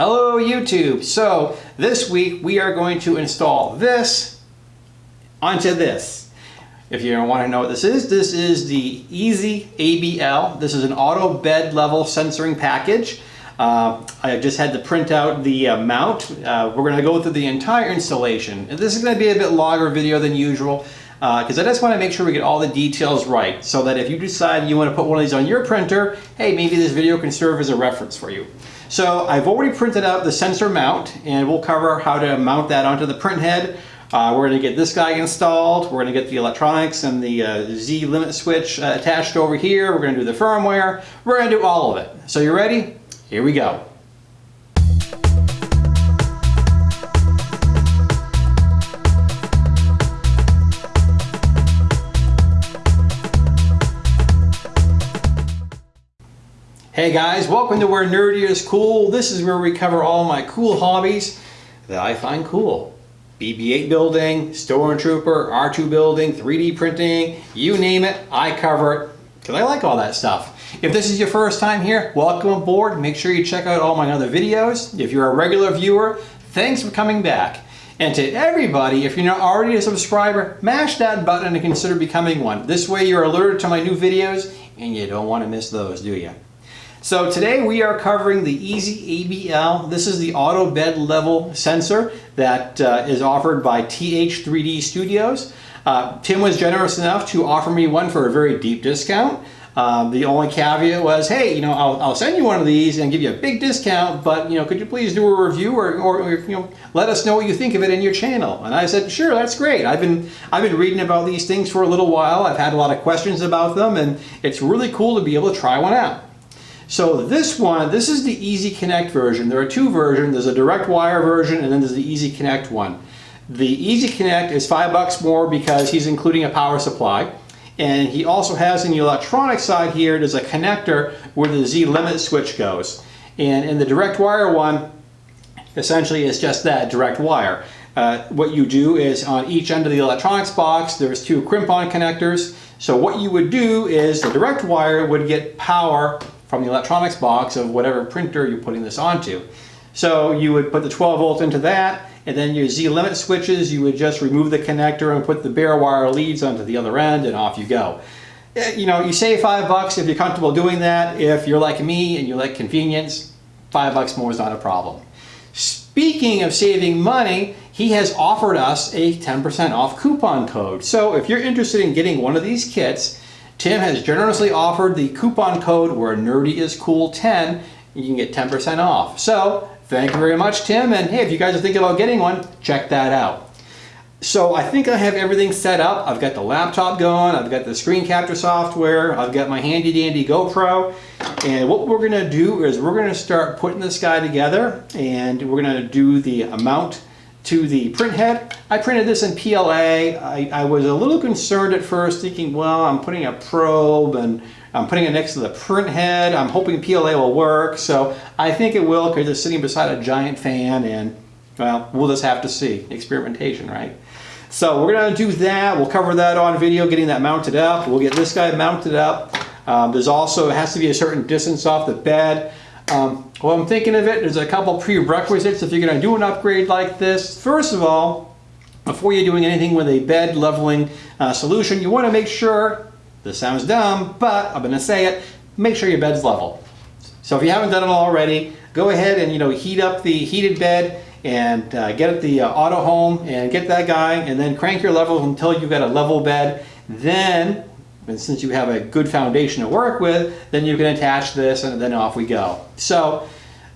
Hello YouTube! So this week we are going to install this onto this. If you don't want to know what this is, this is the Easy ABL. This is an auto bed level sensoring package. Uh, I just had to print out the uh, mount. Uh, we're going to go through the entire installation. And this is going to be a bit longer video than usual because uh, I just want to make sure we get all the details right so that if you decide you want to put one of these on your printer, hey, maybe this video can serve as a reference for you. So I've already printed out the sensor mount and we'll cover how to mount that onto the print head. Uh, we're going to get this guy installed. We're going to get the electronics and the uh, Z limit switch uh, attached over here. We're going to do the firmware. We're going to do all of it. So you ready? Here we go. Hey guys, welcome to Where Nerdy is Cool. This is where we cover all my cool hobbies that I find cool. BB-8 building, Stormtrooper, R2 building, 3D printing, you name it, I cover it because I like all that stuff. If this is your first time here, welcome aboard. Make sure you check out all my other videos. If you're a regular viewer, thanks for coming back. And to everybody, if you're not already a subscriber, mash that button and consider becoming one. This way you're alerted to my new videos and you don't want to miss those, do you? So today we are covering the EZABL. This is the auto bed level sensor that uh, is offered by TH3D Studios. Uh, Tim was generous enough to offer me one for a very deep discount. Uh, the only caveat was, hey, you know, I'll, I'll, send you one of these and give you a big discount, but, you know, could you please do a review or, or, or, you know, let us know what you think of it in your channel? And I said, sure, that's great. I've been, I've been reading about these things for a little while. I've had a lot of questions about them, and it's really cool to be able to try one out. So this one, this is the Easy Connect version. There are two versions. There's a direct wire version and then there's the Easy Connect one. The Easy Connect is five bucks more because he's including a power supply. And he also has in the electronic side here, there's a connector where the Z limit switch goes. And in the direct wire one, essentially it's just that direct wire. Uh, what you do is on each end of the electronics box, there's two crimp-on connectors. So what you would do is the direct wire would get power from the electronics box of whatever printer you're putting this onto. So you would put the 12 volt into that, and then your Z limit switches, you would just remove the connector and put the bare wire leads onto the other end, and off you go. Eh, you know, you save five bucks if you're comfortable doing that. If you're like me and you like convenience, five bucks more is not a problem. Speaking of saving money, he has offered us a 10% off coupon code. So if you're interested in getting one of these kits, Tim has generously offered the coupon code where nerdy is cool 10 you can get 10% off. So thank you very much, Tim. And hey, if you guys are thinking about getting one, check that out. So I think I have everything set up. I've got the laptop going, I've got the screen capture software, I've got my handy dandy GoPro. And what we're gonna do is we're gonna start putting this guy together and we're gonna do the amount to the print head. I printed this in PLA. I, I, was a little concerned at first thinking, well, I'm putting a probe and I'm putting it next to the print head. I'm hoping PLA will work. So I think it will because it's sitting beside a giant fan and well, we'll just have to see. Experimentation, right? So we're gonna do that. We'll cover that on video, getting that mounted up. We'll get this guy mounted up. Um, there's also, it has to be a certain distance off the bed. Um, well, I'm thinking of it, there's a couple prerequisites if you're going to do an upgrade like this. First of all, before you're doing anything with a bed leveling uh, solution, you want to make sure, this sounds dumb, but I'm going to say it, make sure your bed's level. So if you haven't done it already, go ahead and you know heat up the heated bed and uh, get at the uh, auto home and get that guy and then crank your levels until you've got a level bed. Then and since you have a good foundation to work with, then you can attach this and then off we go. So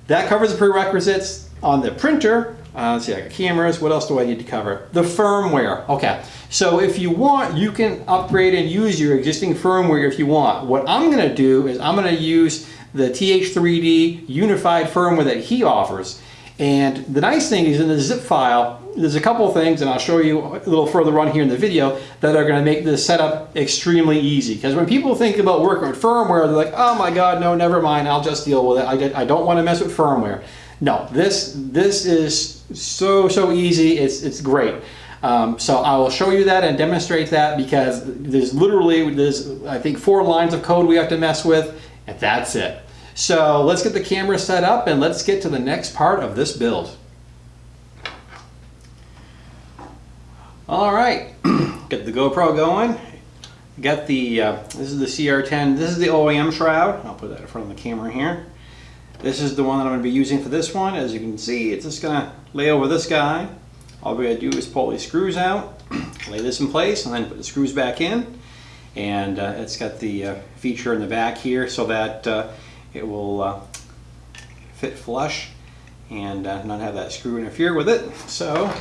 that covers the prerequisites. On the printer, uh, let's see, I got cameras. What else do I need to cover? The firmware. Okay, so if you want, you can upgrade and use your existing firmware if you want. What I'm going to do is I'm going to use the TH3D unified firmware that he offers. And the nice thing is in the zip file, there's a couple of things, and I'll show you a little further on here in the video, that are going to make this setup extremely easy. Because when people think about working with firmware, they're like, oh my god, no, never mind, I'll just deal with it. I, I don't want to mess with firmware. No, this, this is so, so easy. It's, it's great. Um, so I will show you that and demonstrate that because there's literally, there's I think four lines of code we have to mess with, and that's it. So let's get the camera set up and let's get to the next part of this build. All right, get the GoPro going. Got the, uh, this is the CR10, this is the OEM shroud. I'll put that in front of the camera here. This is the one that I'm going to be using for this one. As you can see, it's just going to lay over this guy. All we got to do is pull these screws out, lay this in place, and then put the screws back in. And uh, it's got the uh, feature in the back here so that uh, it will uh, fit flush and uh, not have that screw interfere with it. So,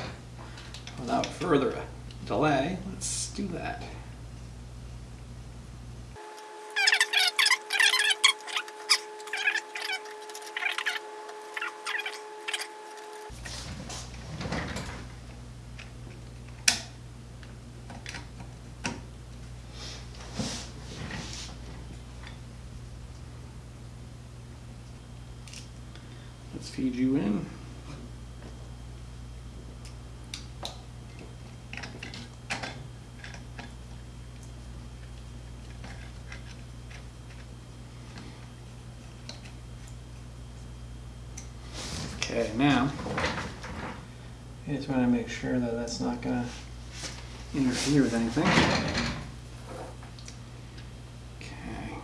without further delay, let's do that. Let's feed you in. Okay, now, I just want to make sure that that's not going to interfere with anything. Okay.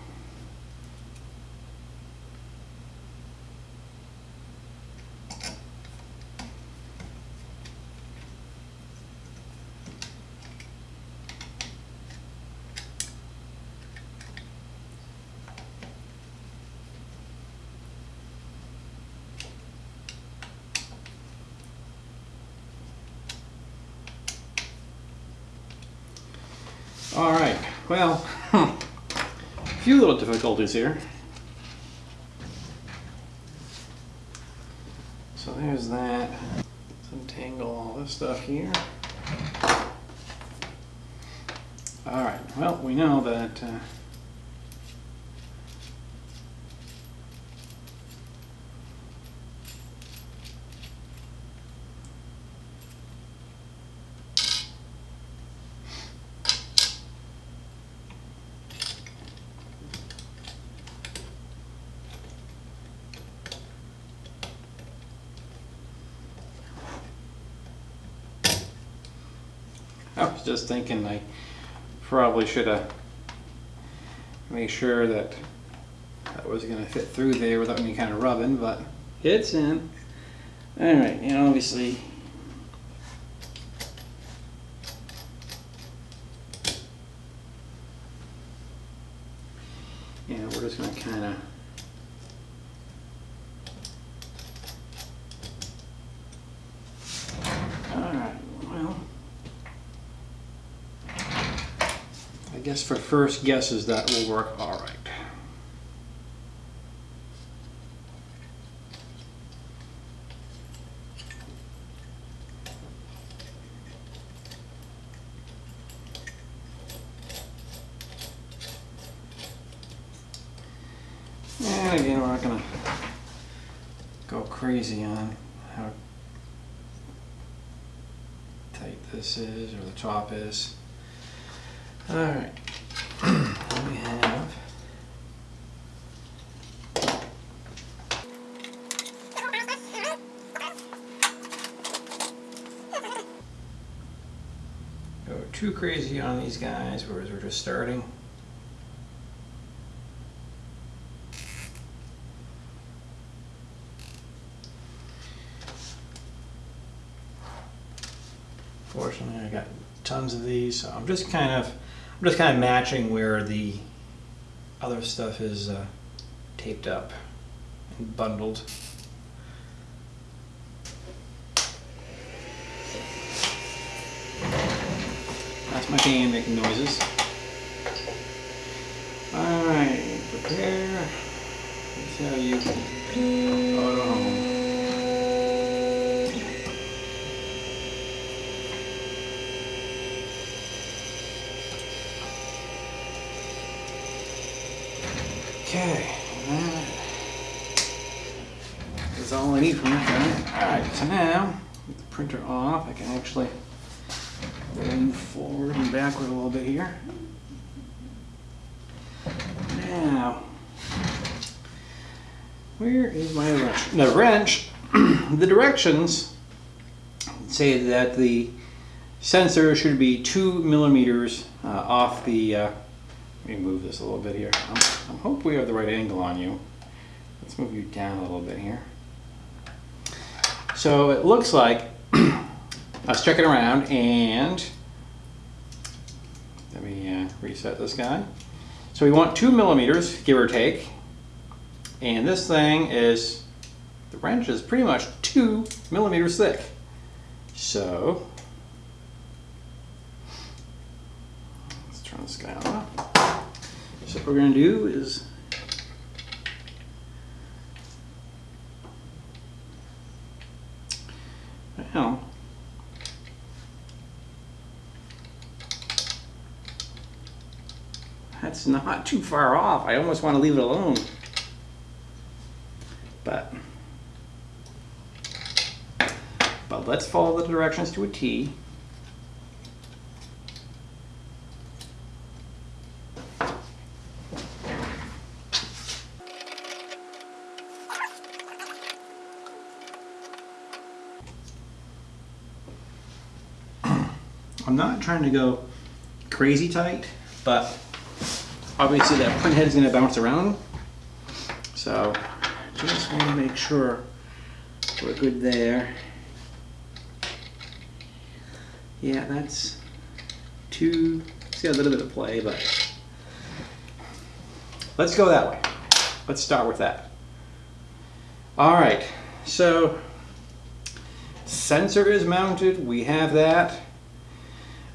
All right, well, a few little difficulties here. So there's that. Let's untangle all this stuff here. All right, well, we know that uh, I was just thinking I probably should have made sure that that was going to fit through there without any kind of rubbing, but it's in. All right, and obviously yeah, we're just going to kind of All right, well. I for first guesses that will work all right. And again, we're not gonna go crazy on how tight this is or the top is. All right, we have. Go too crazy on these guys, whereas we're just starting. Fortunately, I got tons of these, so I'm just kind of, I'm just kind of matching where the other stuff is uh, taped up and bundled. My fan making noises. Alright, prepare. See how you auto home. Okay, that is all I need from that. Alright, so now, with the printer off, I can actually move forward and backward a little bit here. Now, where is my wrench? The wrench, the directions say that the sensor should be two millimeters uh, off the, uh, let me move this a little bit here. I hope we have the right angle on you. Let's move you down a little bit here. So it looks like, I was checking around and let me uh, reset this guy. So we want two millimeters, give or take. And this thing is, the wrench is pretty much two millimeters thick. So, let's turn this guy on. So what we're gonna do is well, that's not too far off. I almost want to leave it alone. But, but let's follow the directions to a T. I'm not trying to go crazy tight, but obviously that print head is going to bounce around. So just want to make sure we're good there. Yeah, that's two, got a little bit of play, but let's go that way. Let's start with that. All right, so sensor is mounted, we have that.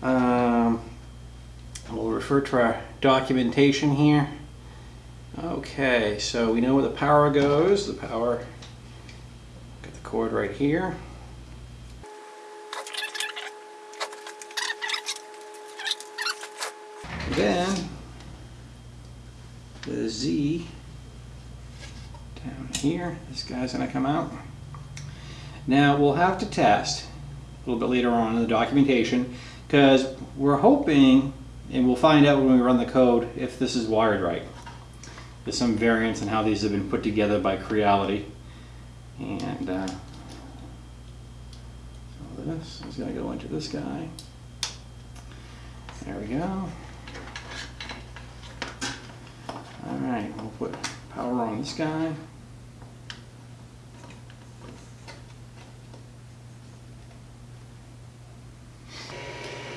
Um, we'll refer to our documentation here. Okay, so we know where the power goes. The power, got the cord right here. Then the Z down here, this guy's gonna come out. Now we'll have to test a little bit later on in the documentation because we're hoping, and we'll find out when we run the code, if this is wired right. There's some variance in how these have been put together by Creality. And uh, so this is going to go into this guy. There we go. All right, we'll put power on this guy.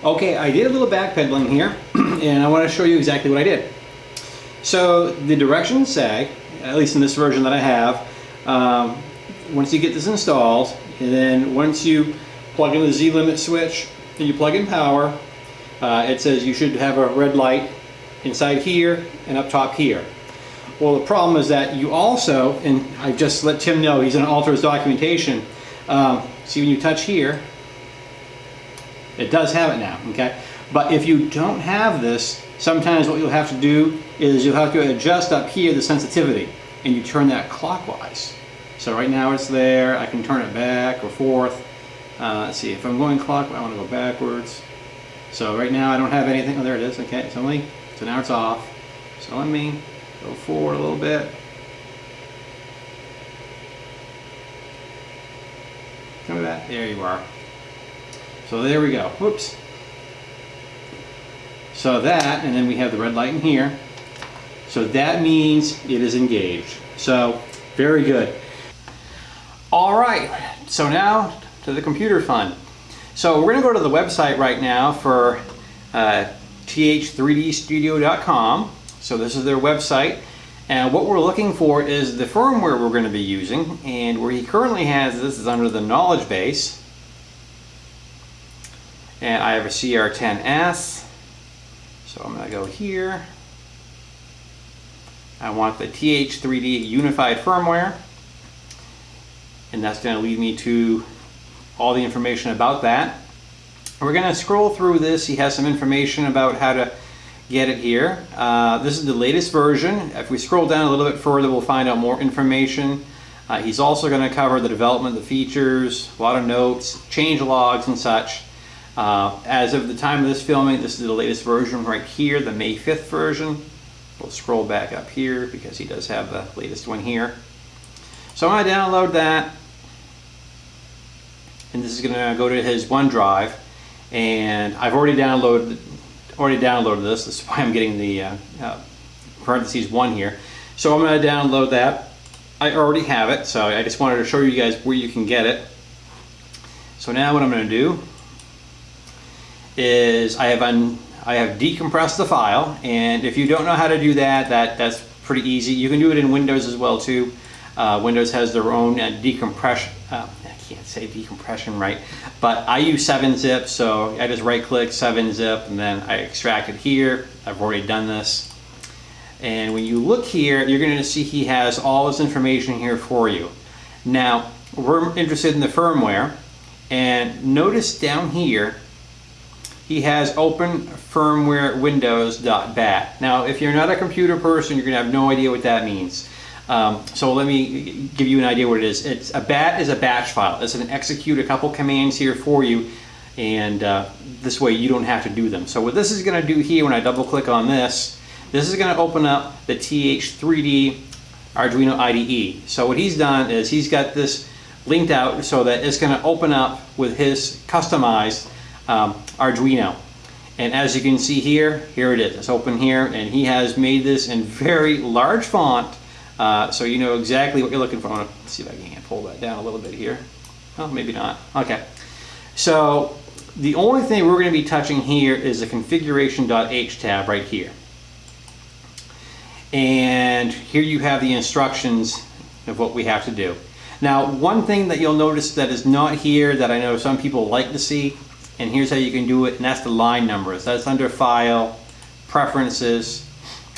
Okay, I did a little backpedaling here, and I want to show you exactly what I did. So the directions say, at least in this version that I have, um, once you get this installed, and then once you plug in the Z-limit switch, and you plug in power, uh, it says you should have a red light inside here and up top here. Well, the problem is that you also, and I just let Tim know, he's going to alter his documentation. Um, see when you touch here, it does have it now, okay? But if you don't have this, sometimes what you'll have to do is you'll have to adjust up here the sensitivity and you turn that clockwise. So right now it's there, I can turn it back or forth. Uh, let's see, if I'm going clockwise, I want to go backwards. So right now I don't have anything, oh there it is, okay, it's only, so now it's off. So let me go forward a little bit. Come back, there you are. So there we go. Whoops. So that, and then we have the red light in here. So that means it is engaged. So very good. All right, so now to the computer fun. So we're gonna go to the website right now for uh, th3dstudio.com. So this is their website. And what we're looking for is the firmware we're gonna be using. And where he currently has this is under the knowledge base and I have a CR10S so I'm gonna go here I want the TH3D unified firmware and that's going to lead me to all the information about that. We're going to scroll through this. He has some information about how to get it here. Uh, this is the latest version. If we scroll down a little bit further, we'll find out more information. Uh, he's also going to cover the development, the features, a lot of notes, change logs and such. Uh, as of the time of this filming, this is the latest version right here, the May 5th version. We'll scroll back up here because he does have the latest one here. So I'm gonna download that. And this is gonna go to his OneDrive. And I've already downloaded already downloaded this. That's why I'm getting the uh, uh, parentheses one here. So I'm gonna download that. I already have it, so I just wanted to show you guys where you can get it. So now what I'm gonna do is I have un I have decompressed the file, and if you don't know how to do that, that that's pretty easy. You can do it in Windows as well too. Uh, Windows has their own uh, decompression. Uh, I can't say decompression right, but I use 7-zip, so I just right-click 7-zip, and then I extract it here. I've already done this. And when you look here, you're going to see he has all this information here for you. Now, we're interested in the firmware, and notice down here, he has open firmware windows.bat. Now, if you're not a computer person, you're gonna have no idea what that means. Um, so let me give you an idea what it is. It's a bat is a batch file. It's to execute a couple commands here for you, and uh, this way you don't have to do them. So what this is going to do here, when I double click on this, this is going to open up the TH3D Arduino IDE. So what he's done is he's got this linked out so that it's going to open up with his customized um, Arduino. And as you can see here, here it is. It's open here, and he has made this in very large font, uh, so you know exactly what you're looking for. Let's see if I can pull that down a little bit here. Oh, maybe not. Okay. So the only thing we're going to be touching here is the configuration.h tab right here. And here you have the instructions of what we have to do. Now, one thing that you'll notice that is not here that I know some people like to see and here's how you can do it and that's the line numbers. That's under file preferences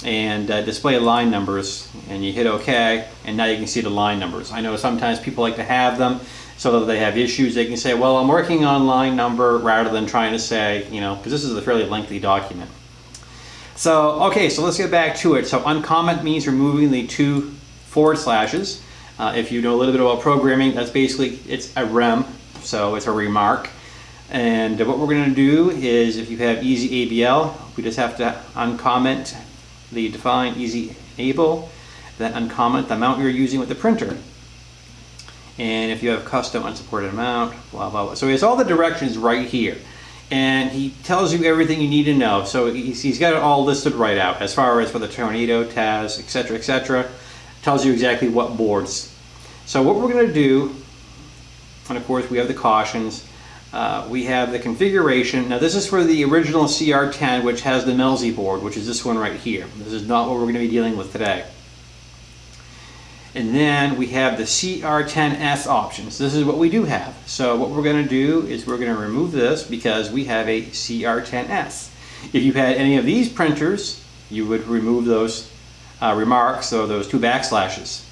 and uh, display line numbers. And you hit OK and now you can see the line numbers. I know sometimes people like to have them so that they have issues. They can say well I'm working on line number rather than trying to say you know because this is a fairly lengthy document. So okay so let's get back to it. So uncomment means removing the two forward slashes. Uh, if you know a little bit about programming that's basically it's a rem so it's a remark and what we're going to do is if you have EZABL, we just have to uncomment the define easy enable, then uncomment the amount you're using with the printer. And if you have custom unsupported amount, blah, blah, blah. So it's all the directions right here. And he tells you everything you need to know. So he's, he's got it all listed right out as far as for the tornado, TAS, etc., etc. Tells you exactly what boards. So what we're going to do, and of course we have the cautions, uh, we have the configuration. Now this is for the original CR10 which has the Melzi board, which is this one right here. This is not what we're going to be dealing with today. And then we have the CR10S options. This is what we do have. So what we're going to do is we're going to remove this because we have a CR10S. If you had any of these printers, you would remove those uh, remarks or those two backslashes.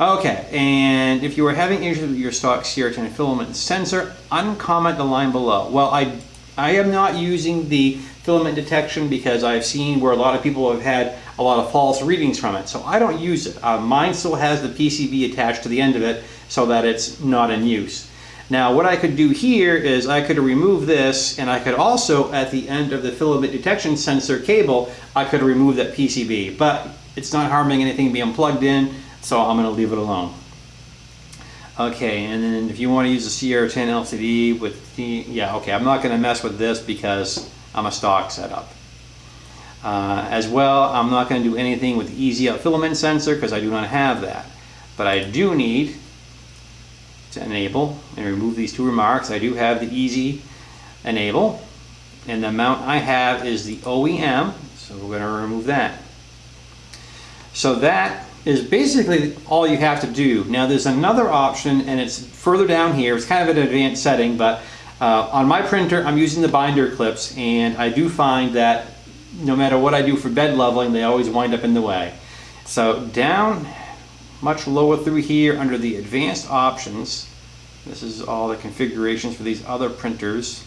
Okay, and if you are having issues with your stock CR10 filament sensor, uncomment the line below. Well, I, I am not using the filament detection because I've seen where a lot of people have had a lot of false readings from it. So I don't use it. Uh, mine still has the PCB attached to the end of it so that it's not in use. Now what I could do here is I could remove this and I could also at the end of the filament detection sensor cable I could remove that PCB but it's not harming anything being plugged in so I'm going to leave it alone. Okay, and then if you want to use a CR10 LCD with the, yeah, okay, I'm not going to mess with this because I'm a stock setup. Uh, as well, I'm not going to do anything with the EZOut filament sensor because I do not have that. But I do need to enable and remove these two remarks. I do have the Easy Enable, and the amount I have is the OEM, so we're going to remove that. So that is basically all you have to do. Now there's another option and it's further down here. It's kind of an advanced setting, but uh, on my printer I'm using the binder clips and I do find that no matter what I do for bed leveling, they always wind up in the way. So down much lower through here under the advanced options, this is all the configurations for these other printers.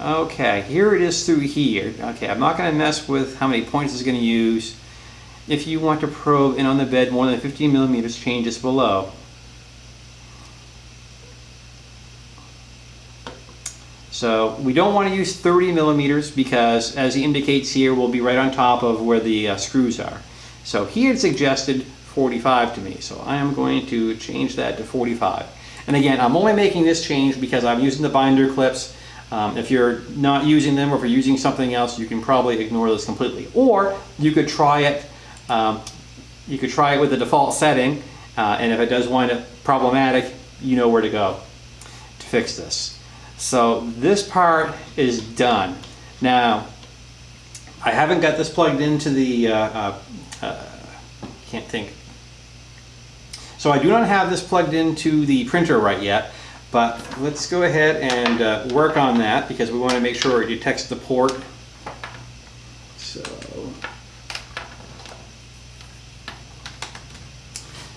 Okay, here it is through here. Okay, I'm not going to mess with how many points it's going to use. If you want to probe in on the bed more than 15 millimeters, change this below. So we don't want to use 30 millimeters because as he indicates here, we'll be right on top of where the uh, screws are. So he had suggested 45 to me. So I am going to change that to 45. And again, I'm only making this change because I'm using the binder clips. Um, if you're not using them or if you're using something else, you can probably ignore this completely. Or you could try it, um, you could try it with the default setting, uh, and if it does wind up problematic, you know where to go to fix this. So this part is done. Now, I haven't got this plugged into the, uh, uh, uh, can't think. So I do not have this plugged into the printer right yet, but let's go ahead and uh, work on that because we want to make sure it detects the port. So,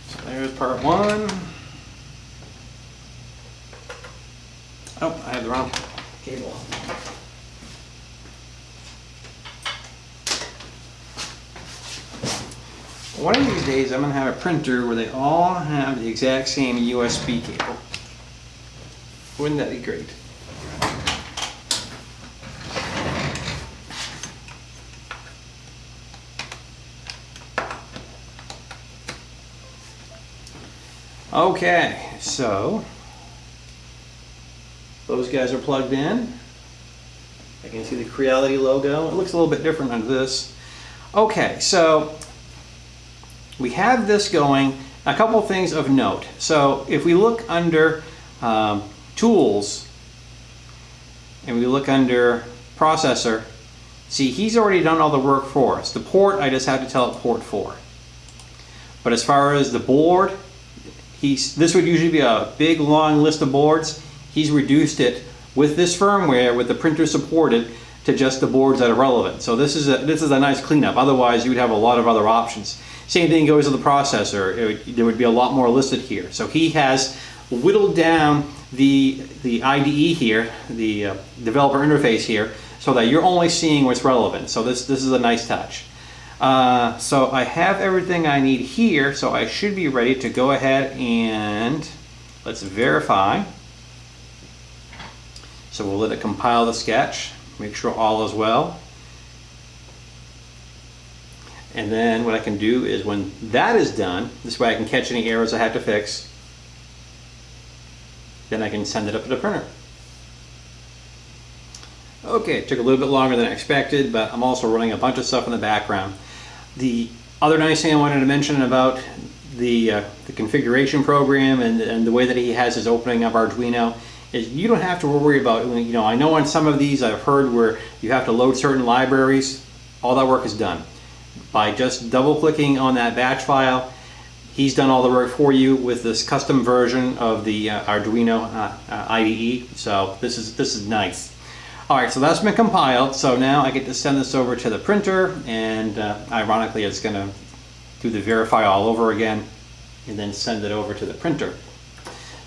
so there's part one. Oh, I have the wrong cable. One of these days I'm going to have a printer where they all have the exact same USB cable. Wouldn't that be great? Okay, so those guys are plugged in. I can see the Creality logo. It looks a little bit different on this. Okay, so we have this going. A couple things of note. So if we look under um, Tools and we look under Processor, see he's already done all the work for us. The port, I just have to tell it port 4. But as far as the board, he's, this would usually be a big long list of boards. He's reduced it with this firmware, with the printer supported, to just the boards that are relevant. So this is a, this is a nice cleanup. Otherwise, you would have a lot of other options. Same thing goes with the processor. Would, there would be a lot more listed here. So he has whittled down the, the IDE here, the uh, developer interface here, so that you're only seeing what's relevant. So this, this is a nice touch. Uh, so I have everything I need here, so I should be ready to go ahead and let's verify. So we'll let it compile the sketch, make sure all is well. And then what I can do is when that is done, this way I can catch any errors I have to fix, then I can send it up to the printer. Okay, it took a little bit longer than I expected, but I'm also running a bunch of stuff in the background. The other nice thing I wanted to mention about the, uh, the configuration program and, and the way that he has his opening of Arduino is you don't have to worry about, you know, I know on some of these I've heard where you have to load certain libraries, all that work is done by just double clicking on that batch file. He's done all the work for you with this custom version of the uh, Arduino uh, uh, IDE. So this is this is nice. All right, so that's been compiled. So now I get to send this over to the printer, and uh, ironically, it's going to do the verify all over again, and then send it over to the printer.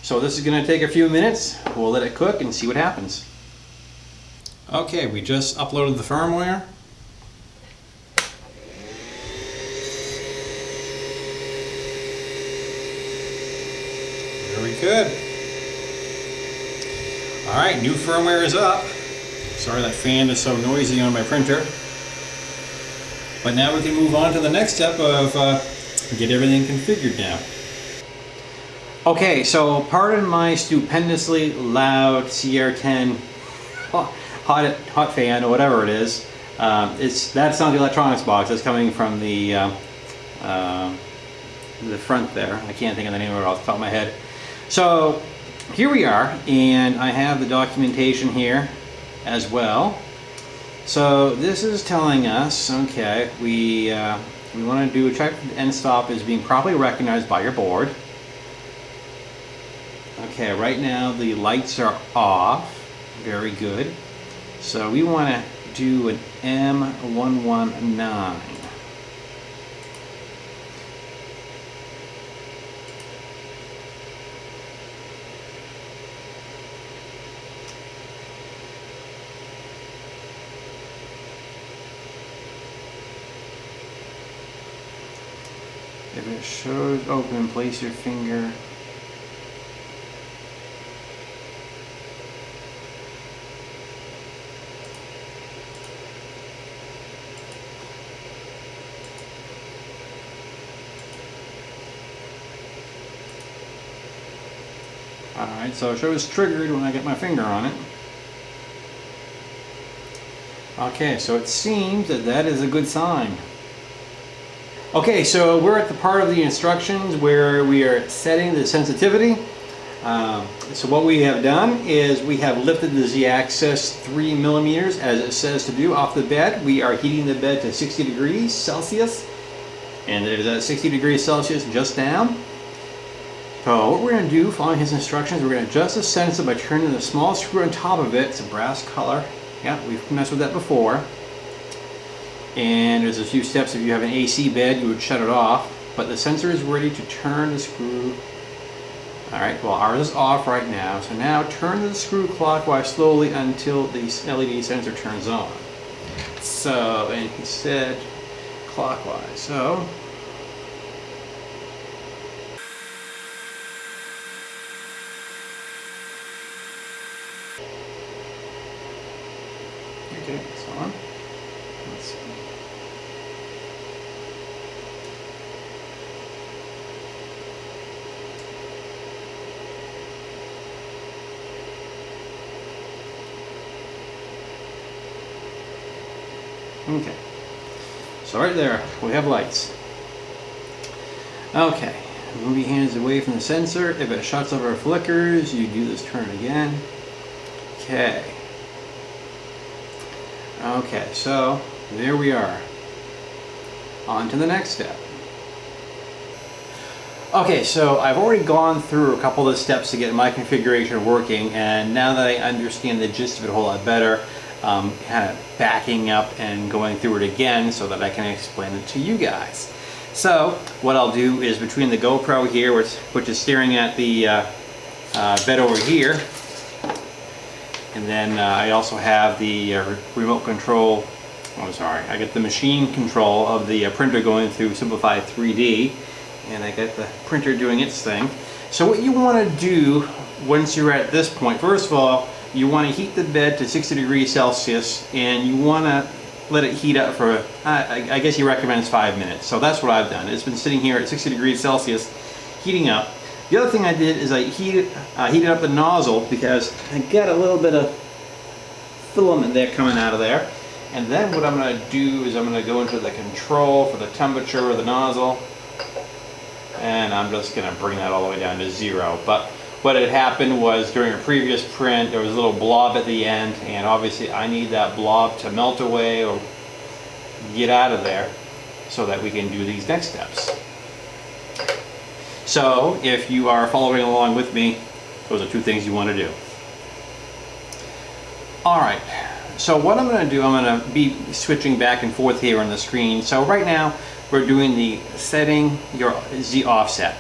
So this is going to take a few minutes. We'll let it cook and see what happens. Okay, we just uploaded the firmware. Very good. All right, new firmware is up. Sorry that fan is so noisy on my printer. But now we can move on to the next step of uh, get everything configured now. Okay, so pardon my stupendously loud CR10 hot, hot fan or whatever it is. Um, it's That's not the electronics box, it's coming from the, uh, uh, the front there. I can't think of the name of it off the top of my head. So here we are, and I have the documentation here as well. So this is telling us, okay, we, uh, we want to do a check end stop is being properly recognized by your board. Okay, right now the lights are off. Very good. So we want to do an M119. If it shows open, place your finger Alright, so it shows triggered when I get my finger on it. Okay, so it seems that that is a good sign. Okay, so we're at the part of the instructions where we are setting the sensitivity. Um, so what we have done is we have lifted the z-axis 3 millimeters as it says to do off the bed. We are heating the bed to 60 degrees Celsius and it is at 60 degrees Celsius just down. So what we're going to do following his instructions, we're going to adjust the sensor by turning the small screw on top of it. It's a brass color yeah, we've messed with that before. And there's a few steps. If you have an AC bed, you would shut it off. But the sensor is ready to turn the screw. All right, well ours is off right now. So now turn the screw clockwise slowly until the LED sensor turns on. So, and he said clockwise. So Okay, it's on. Okay. So right there, we have lights. Okay, move your hands away from the sensor. If it shuts off or flickers, you do this turn again. Okay. Okay, so there we are. On to the next step. Okay, so I've already gone through a couple of the steps to get my configuration working, and now that I understand the gist of it a whole lot better, um, kind of backing up and going through it again so that I can explain it to you guys. So what I'll do is between the GoPro here, which, which is staring at the uh, uh, bed over here, and then uh, I also have the uh, remote control, oh sorry, I get the machine control of the uh, printer going through Simplify3D and I get the printer doing its thing. So what you want to do once you're at this point, first of all, you want to heat the bed to 60 degrees Celsius and you want to let it heat up for, I, I guess he recommends five minutes. So that's what I've done. It's been sitting here at 60 degrees Celsius heating up the other thing I did is I heated, uh, heated up the nozzle because I got a little bit of filament there coming out of there. And then what I'm going to do is I'm going to go into the control for the temperature of the nozzle. And I'm just going to bring that all the way down to zero. But what had happened was during a previous print there was a little blob at the end and obviously I need that blob to melt away or get out of there so that we can do these next steps. So if you are following along with me, those are two things you want to do. All right, so what I'm going to do, I'm going to be switching back and forth here on the screen. So right now we're doing the setting your Z offset.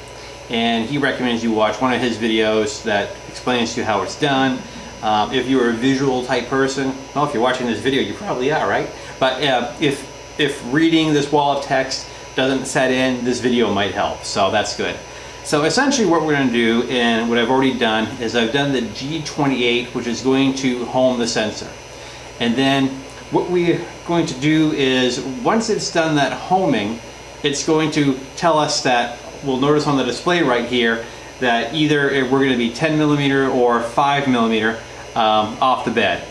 And he recommends you watch one of his videos that explains to you how it's done. Um, if you're a visual type person, well, if you're watching this video, you probably are, right? But uh, if, if reading this wall of text doesn't set in, this video might help, so that's good. So essentially what we're going to do, and what I've already done, is I've done the G28, which is going to home the sensor. And then what we're going to do is, once it's done that homing, it's going to tell us that, we'll notice on the display right here, that either we're going to be 10 millimeter or 5 millimeter um, off the bed.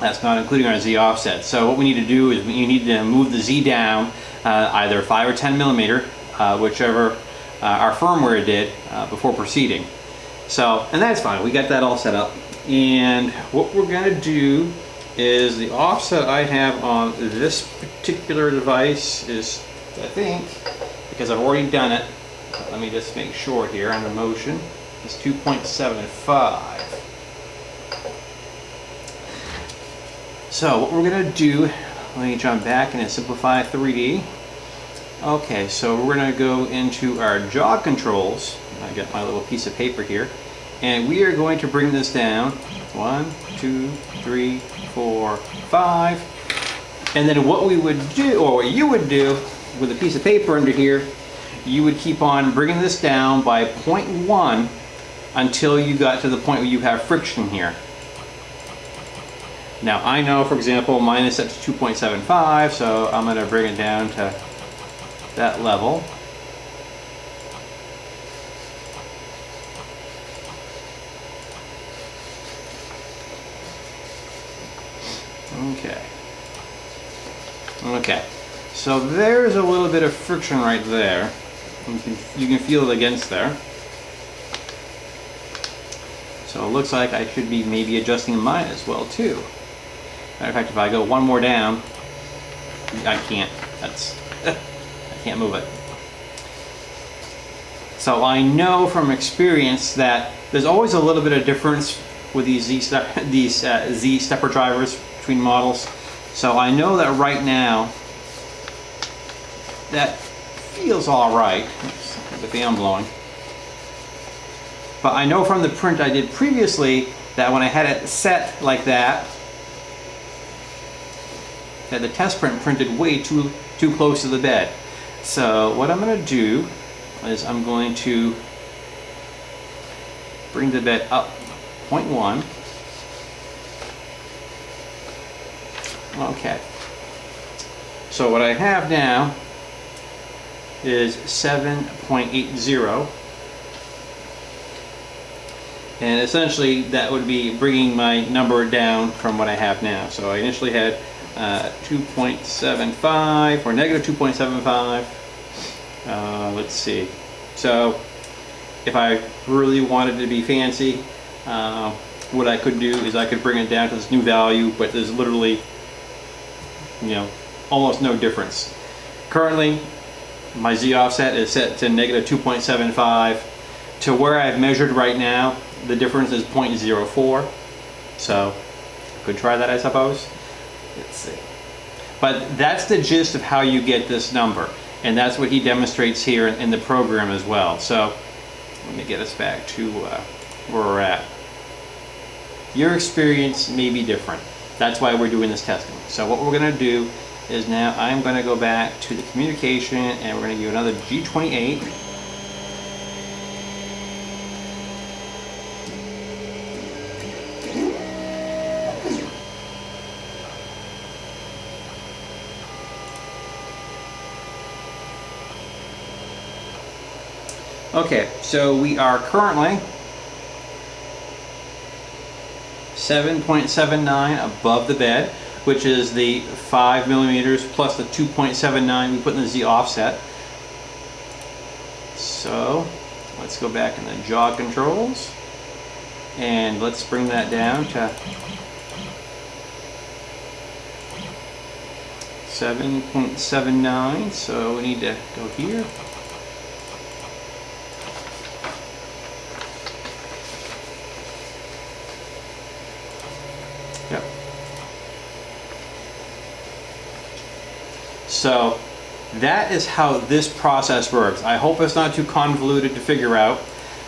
That's not including our Z offset. So what we need to do is you need to move the Z down uh, either 5 or 10 millimeter, uh, whichever uh, our firmware did uh, before proceeding. So, and that's fine, we got that all set up. And what we're gonna do is the offset I have on this particular device is, I think, because I've already done it, let me just make sure here on the motion, is 2.75. So what we're gonna do, let me jump back and Simplify3D. Okay, so we're going to go into our jog controls. I got my little piece of paper here. And we are going to bring this down. One, two, three, four, five. And then what we would do, or what you would do with a piece of paper under here, you would keep on bringing this down by 0.1 until you got to the point where you have friction here. Now I know, for example, mine is set to 2.75, so I'm going to bring it down to that level. Okay. Okay. So there's a little bit of friction right there. You can, you can feel it against there. So it looks like I should be maybe adjusting mine as well too. Matter of fact, if I go one more down, I can't. That's, I can't move it. So I know from experience that there's always a little bit of difference with these Z, these, uh, Z stepper drivers between models. So I know that right now, that feels all right. With the fan blowing. But I know from the print I did previously that when I had it set like that, that the test print printed way too, too close to the bed. So what I'm going to do is I'm going to bring the bed up 0.1. Okay. So what I have now is 7.80 and essentially that would be bringing my number down from what I have now. So I initially had uh, 2.75 or negative 2.75. Uh, let's see. So if I really wanted to be fancy, uh, what I could do is I could bring it down to this new value, but there's literally, you know, almost no difference. Currently, my Z offset is set to negative 2.75. To where I've measured right now, the difference is 0.04. So, could try that I suppose. Let's see. But that's the gist of how you get this number. And that's what he demonstrates here in, in the program as well. So, let me get us back to uh, where we're at. Your experience may be different. That's why we're doing this testing. So what we're going to do is now I'm going to go back to the communication and we're going to do another G28 Okay, so we are currently 7.79 above the bed which is the 5 millimeters plus the 2.79 we put in the Z offset. So let's go back in the jog controls and let's bring that down to 7.79 so we need to go here So that is how this process works. I hope it's not too convoluted to figure out.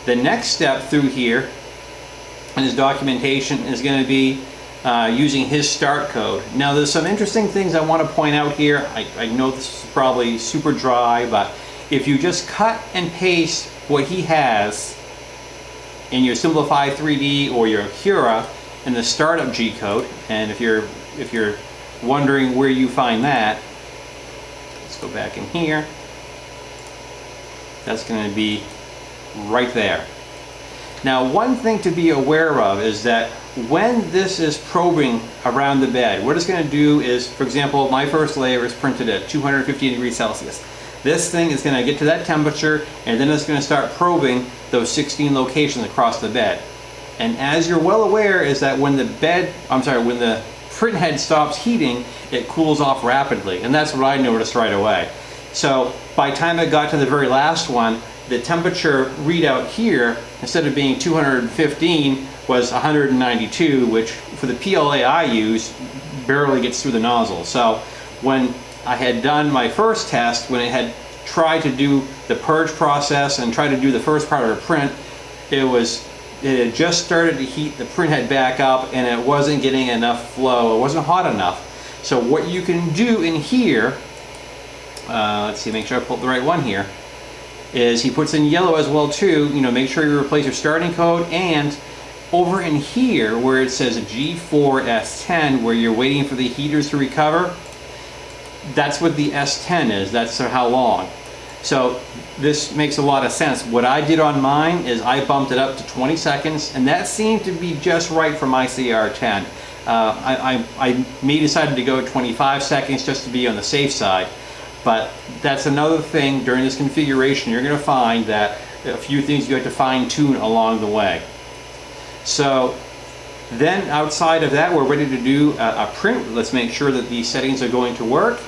The next step through here in his documentation is going to be uh, using his start code. Now there's some interesting things I want to point out here. I, I know this is probably super dry, but if you just cut and paste what he has in your Simplify3D or your Cura in the startup G code, and if you're if you're wondering where you find that, go back in here. That's going to be right there. Now one thing to be aware of is that when this is probing around the bed, what it's going to do is, for example, my first layer is printed at 250 degrees Celsius. This thing is going to get to that temperature and then it's going to start probing those 16 locations across the bed. And as you're well aware is that when the bed, I'm sorry, when the print head stops heating, it cools off rapidly. And that's what I noticed right away. So by the time I got to the very last one, the temperature readout here, instead of being 215, was 192, which for the PLA I use, barely gets through the nozzle. So when I had done my first test, when it had tried to do the purge process and tried to do the first part of the print, it was it had just started to heat the print head back up and it wasn't getting enough flow. It wasn't hot enough. So what you can do in here, uh, let's see, make sure I pulled the right one here, is he puts in yellow as well too, you know, make sure you replace your starting code and over in here where it says G4S10 where you're waiting for the heaters to recover, that's what the S10 is, that's how long. So this makes a lot of sense. What I did on mine is I bumped it up to 20 seconds and that seemed to be just right for my CR10. Uh, I, I, I decided to go 25 seconds just to be on the safe side. But that's another thing during this configuration, you're gonna find that a few things you have to fine tune along the way. So then outside of that, we're ready to do a, a print. Let's make sure that these settings are going to work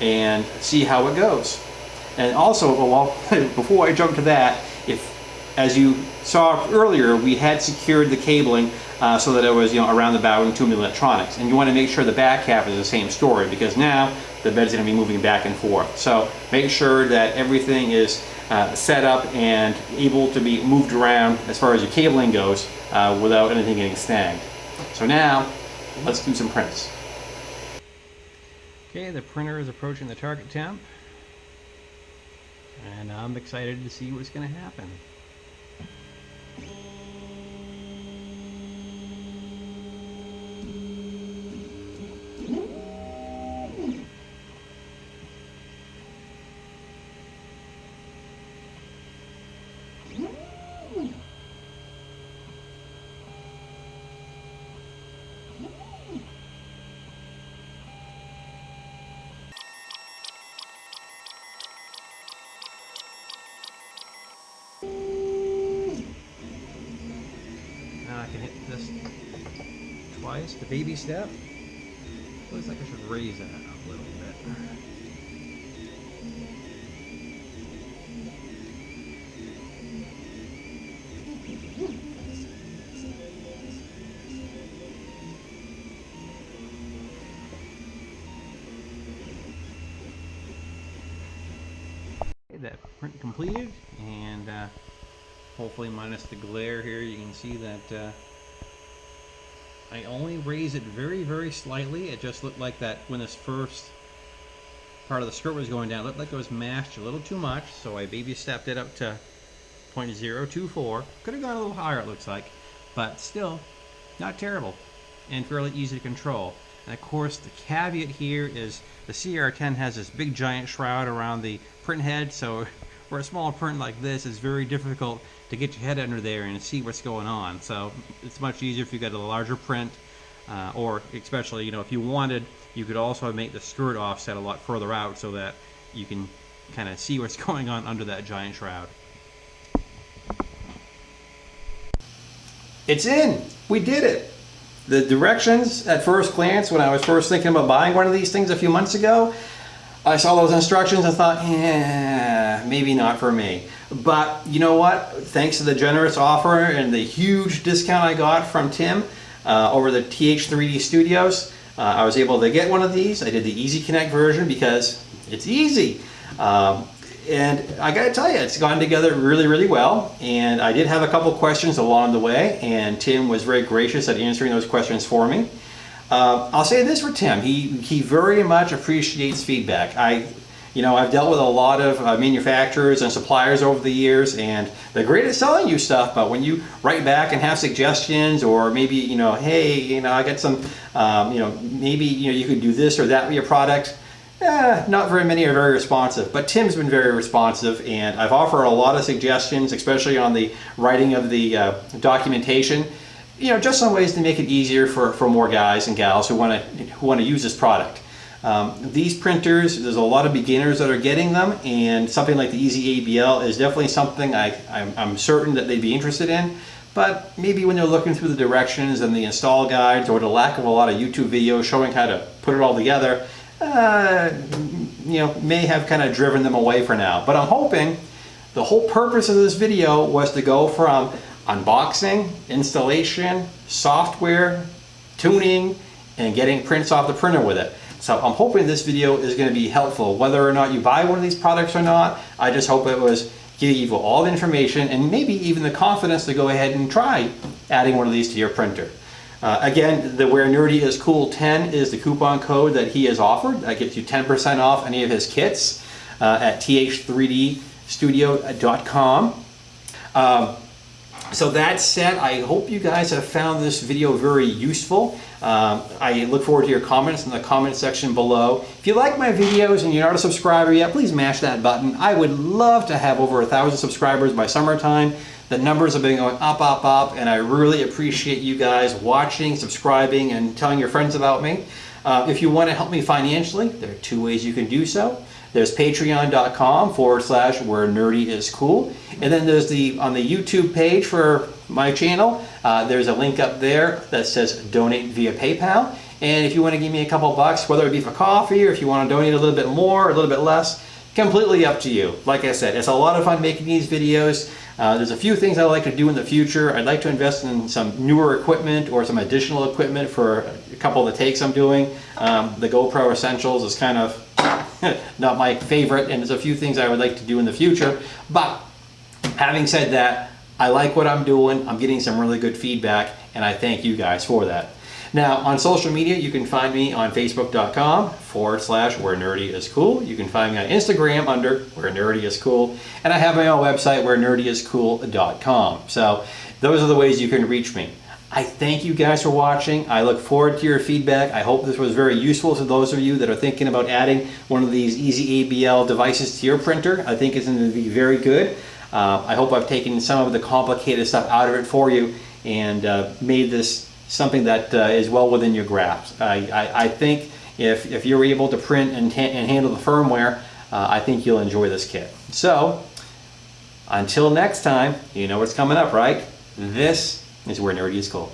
and see how it goes. And also, well, before I jump to that, if as you saw earlier, we had secured the cabling uh, so that it was you know around the bow and tuned electronics. And you want to make sure the back half is the same story because now the bed's going to be moving back and forth. So make sure that everything is uh, set up and able to be moved around as far as your cabling goes uh, without anything getting snagged. So now, let's do some prints. Okay, the printer is approaching the target temp. And I'm excited to see what's going to happen. Twice, the baby step. Looks like I should raise that up a little bit. that print completed and uh, hopefully minus the glare here you can see that uh, I only raised it very, very slightly. It just looked like that when this first part of the skirt was going down. It looked like it was mashed a little too much, so I baby stepped it up to 0.024. Could have gone a little higher, it looks like, but still, not terrible and fairly easy to control. And of course, the caveat here is the CR10 has this big giant shroud around the print head, so for a small print like this, it's very difficult to get your head under there and see what's going on. So it's much easier if you got a larger print, uh, or especially, you know, if you wanted, you could also make the skirt offset a lot further out so that you can kind of see what's going on under that giant shroud. It's in! We did it! The directions at first glance when I was first thinking about buying one of these things a few months ago, I saw those instructions and thought, yeah, maybe not for me. But you know what? Thanks to the generous offer and the huge discount I got from Tim uh, over the TH3D Studios, uh, I was able to get one of these. I did the Easy Connect version because it's easy. Um, and I gotta tell you, it's gone together really, really well. And I did have a couple questions along the way, and Tim was very gracious at answering those questions for me. Uh, I'll say this for Tim, he, he very much appreciates feedback. I, you know, I've dealt with a lot of uh, manufacturers and suppliers over the years, and they're great at selling you stuff, but when you write back and have suggestions, or maybe, you know, hey, you know, I got some, um, you know, maybe, you know, you could do this or that with your product, eh, not very many are very responsive, but Tim's been very responsive, and I've offered a lot of suggestions, especially on the writing of the uh, documentation, you know, just some ways to make it easier for, for more guys and gals who want to who want to use this product. Um, these printers, there's a lot of beginners that are getting them, and something like the EZABL is definitely something I, I'm, I'm certain that they'd be interested in. But maybe when they're looking through the directions and the install guides, or the lack of a lot of YouTube videos showing how to put it all together, uh, you know, may have kind of driven them away for now. But I'm hoping the whole purpose of this video was to go from unboxing, installation, software, tuning, and getting prints off the printer with it. So I'm hoping this video is going to be helpful. Whether or not you buy one of these products or not, I just hope it was give you all the information and maybe even the confidence to go ahead and try adding one of these to your printer. Uh, again, the Where Nerdy is Cool 10 is the coupon code that he has offered. That gets you 10% off any of his kits uh, at th3dstudio.com. Um, so that said, I hope you guys have found this video very useful. Um, I look forward to your comments in the comment section below. If you like my videos and you're not a subscriber yet, please mash that button. I would love to have over a thousand subscribers by summertime. The numbers have been going up, up, up, and I really appreciate you guys watching, subscribing, and telling your friends about me. Uh, if you want to help me financially, there are two ways you can do so. There's patreon.com forward slash where nerdy is cool. And then there's the, on the YouTube page for my channel, uh, there's a link up there that says donate via PayPal. And if you want to give me a couple bucks, whether it be for coffee or if you want to donate a little bit more or a little bit less, completely up to you. Like I said, it's a lot of fun making these videos. Uh, there's a few things I'd like to do in the future. I'd like to invest in some newer equipment or some additional equipment for a couple of the takes I'm doing. Um, the GoPro Essentials is kind of not my favorite and there's a few things I would like to do in the future. But having said that, I like what I'm doing. I'm getting some really good feedback and I thank you guys for that. Now on social media, you can find me on facebook.com forward slash where nerdy is cool. You can find me on Instagram under where nerdy is cool. And I have my own website where nerdyiscool.com. So those are the ways you can reach me. I thank you guys for watching. I look forward to your feedback. I hope this was very useful to those of you that are thinking about adding one of these EZABL devices to your printer. I think it's going to be very good. Uh, I hope I've taken some of the complicated stuff out of it for you and uh, made this something that uh, is well within your grasp. I, I, I, think if, if you're able to print and, and handle the firmware, uh, I think you'll enjoy this kit. So, until next time, you know what's coming up, right? This is where nerdy is cool.